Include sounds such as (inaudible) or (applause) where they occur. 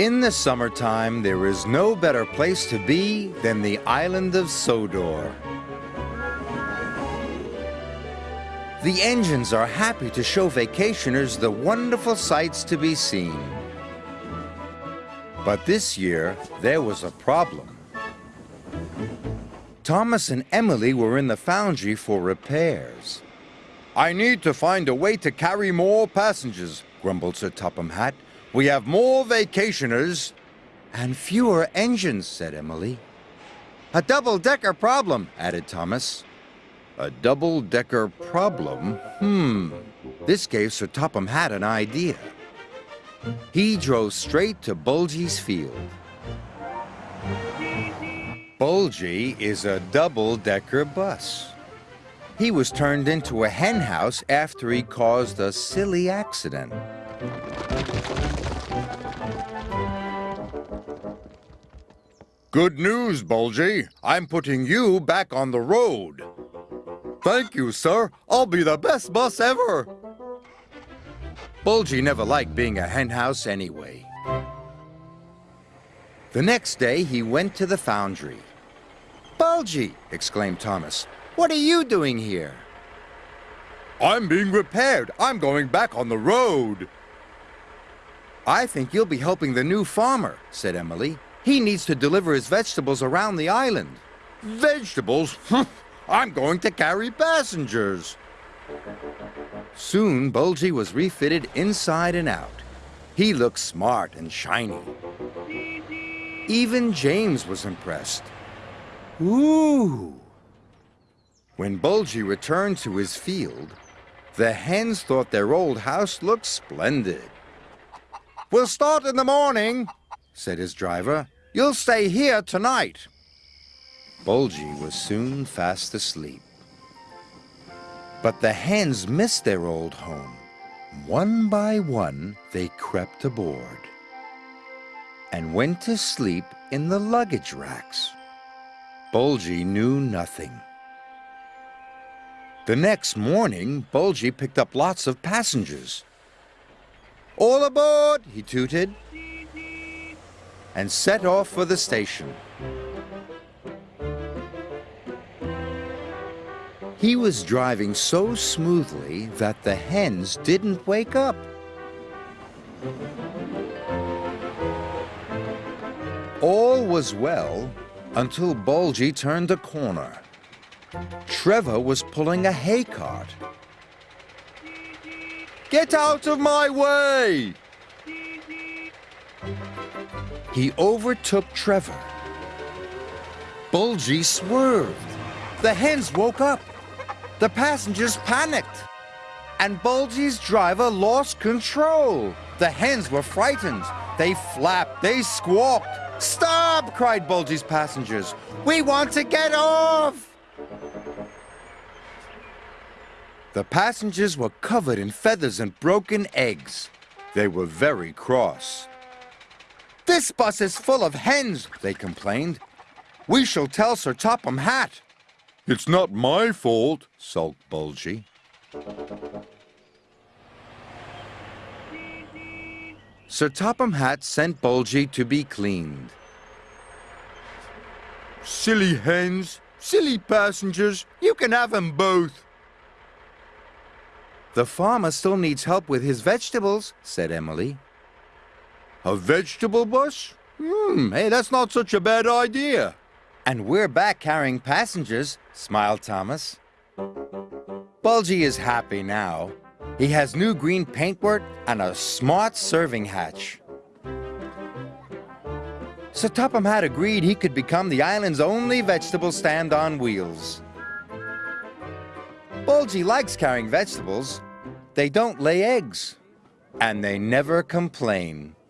In the summertime, there is no better place to be than the island of Sodor. The engines are happy to show vacationers the wonderful sights to be seen. But this year, there was a problem. Thomas and Emily were in the foundry for repairs. I need to find a way to carry more passengers, grumbled Sir Topham Hatt. We have more vacationers. And fewer engines, said Emily. A double-decker problem, added Thomas. A double-decker problem? Hmm. This gave Sir Topham Hatt an idea. He drove straight to Bulgy's field. Bulgy is a double-decker bus. He was turned into a henhouse after he caused a silly accident. Good news, Bulgy. I'm putting you back on the road. Thank you, sir. I'll be the best bus ever. Bulgy never liked being a henhouse anyway. The next day, he went to the foundry. Bulgy, exclaimed Thomas, what are you doing here? I'm being repaired. I'm going back on the road. I think you'll be helping the new farmer, said Emily. He needs to deliver his vegetables around the island. Vegetables? (laughs) I'm going to carry passengers. Soon, Bulgy was refitted inside and out. He looked smart and shiny. Even James was impressed. Ooh! When Bulgy returned to his field, the hens thought their old house looked splendid. We'll start in the morning, said his driver. You'll stay here tonight. Bulgy was soon fast asleep. But the hens missed their old home. One by one, they crept aboard and went to sleep in the luggage racks. Bulgy knew nothing. The next morning, Bulgy picked up lots of passengers. All aboard, he tooted, and set off for the station. He was driving so smoothly that the hens didn't wake up. All was well until Bulgy turned a corner. Trevor was pulling a hay cart. Get out of my way! He overtook Trevor. Bulgy swerved. The hens woke up. The passengers panicked. And Bulgy's driver lost control. The hens were frightened. They flapped, they squawked. Stop, cried Bulgy's passengers. We want to get off. The passengers were covered in feathers and broken eggs. They were very cross. This bus is full of hens, they complained. We shall tell Sir Topham Hatt. It's not my fault, sulked Bulgy. Sir Topham Hatt sent Bulgy to be cleaned. Silly hens, silly passengers, you can have them both. The farmer still needs help with his vegetables, said Emily. A vegetable bus? Hmm, hey, that's not such a bad idea. And we're back carrying passengers, smiled Thomas. Bulgy is happy now. He has new green paintwork and a smart serving hatch. Sir Topham Hatt agreed he could become the island's only vegetable stand on wheels. Bulgy likes carrying vegetables. They don't lay eggs. And they never complain.